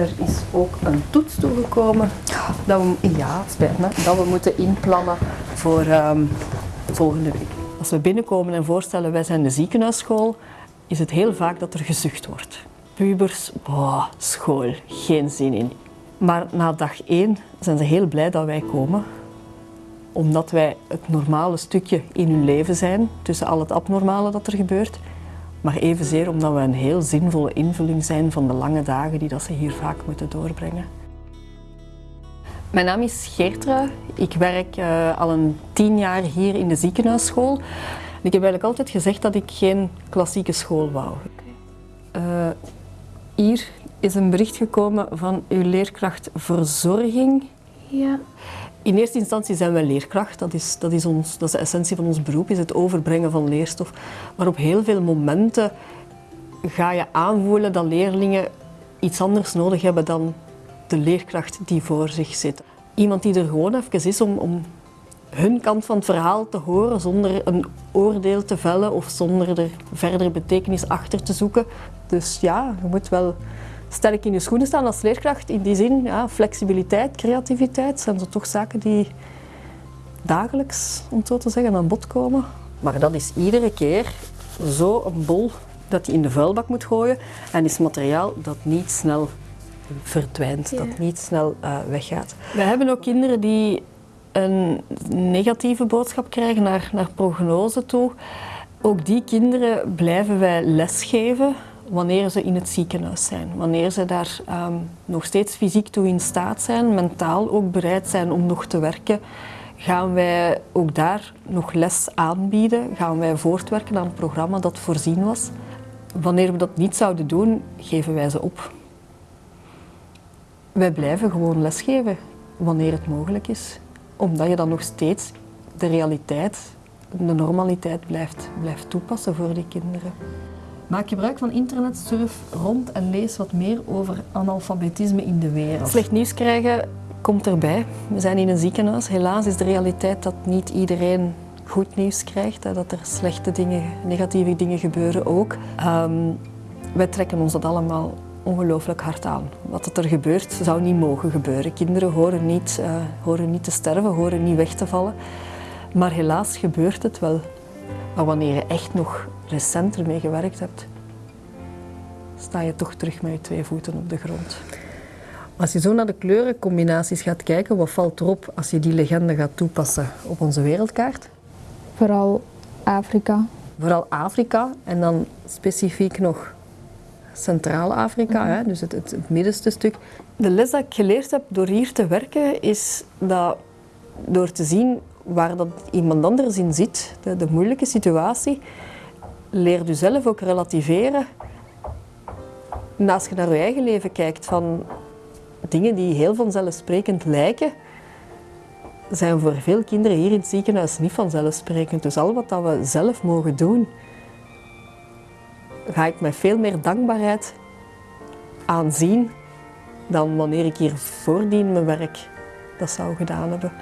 er is ook een toets toegekomen dat we, ja, spijt me, dat we moeten inplannen voor ehm, volgende week. Als we binnenkomen en voorstellen wij zijn de ziekenhuisschool, is het heel vaak dat er gezucht wordt. Pubers, school, geen zin in. Maar na dag één zijn ze heel blij dat wij komen omdat wij het normale stukje in hun leven zijn, tussen al het abnormale dat er gebeurt, maar evenzeer omdat we een heel zinvolle invulling zijn van de lange dagen die dat ze hier vaak moeten doorbrengen. Mijn naam is Geertra. Ik werk uh, al een tien jaar hier in de ziekenhuisschool. Ik heb eigenlijk altijd gezegd dat ik geen klassieke school wou. Uh, hier is een bericht gekomen van uw leerkracht verzorging. Ja. In eerste instantie zijn wij leerkracht, dat is, dat, is ons, dat is de essentie van ons beroep, is het overbrengen van leerstof. Maar op heel veel momenten ga je aanvoelen dat leerlingen iets anders nodig hebben dan de leerkracht die voor zich zit. Iemand die er gewoon even is om, om hun kant van het verhaal te horen zonder een oordeel te vellen of zonder er verder betekenis achter te zoeken. Dus ja, je moet wel sterk in je schoenen staan als leerkracht. In die zin, ja, flexibiliteit, creativiteit zijn zo toch zaken die dagelijks, om het zo te zeggen, aan bod komen. Maar dat is iedere keer zo een bol dat je in de vuilbak moet gooien en is materiaal dat niet snel verdwijnt, dat niet snel uh, weggaat. We hebben ook kinderen die een negatieve boodschap krijgen naar, naar prognose toe. Ook die kinderen blijven wij lesgeven wanneer ze in het ziekenhuis zijn. Wanneer ze daar um, nog steeds fysiek toe in staat zijn, mentaal ook bereid zijn om nog te werken, gaan wij ook daar nog les aanbieden. Gaan wij voortwerken aan het programma dat voorzien was. Wanneer we dat niet zouden doen, geven wij ze op. Wij blijven gewoon lesgeven wanneer het mogelijk is. Omdat je dan nog steeds de realiteit, de normaliteit blijft, blijft toepassen voor die kinderen. Maak gebruik van internet, surf rond en lees wat meer over analfabetisme in de wereld. Slecht nieuws krijgen komt erbij. We zijn in een ziekenhuis. Helaas is de realiteit dat niet iedereen goed nieuws krijgt. Dat er slechte dingen, negatieve dingen gebeuren ook. Um, wij trekken ons dat allemaal ongelooflijk hard aan. Wat er gebeurt zou niet mogen gebeuren. Kinderen horen niet, uh, horen niet te sterven, horen niet weg te vallen. Maar helaas gebeurt het wel. Maar wanneer je echt nog recent ermee gewerkt hebt, sta je toch terug met je twee voeten op de grond. Als je zo naar de kleurencombinaties gaat kijken, wat valt erop als je die legende gaat toepassen op onze wereldkaart? Vooral Afrika. Vooral Afrika en dan specifiek nog Centraal-Afrika, mm dus het, het, het middenste stuk. De les dat ik geleerd heb door hier te werken is dat door te zien waar dat iemand anders in zit, de, de moeilijke situatie, leer je zelf ook relativeren. Naast je naar je eigen leven kijkt van dingen die heel vanzelfsprekend lijken, zijn voor veel kinderen hier in het ziekenhuis niet vanzelfsprekend. Dus al wat dat we zelf mogen doen, ga ik met veel meer dankbaarheid aanzien dan wanneer ik hier voordien mijn werk dat zou gedaan hebben.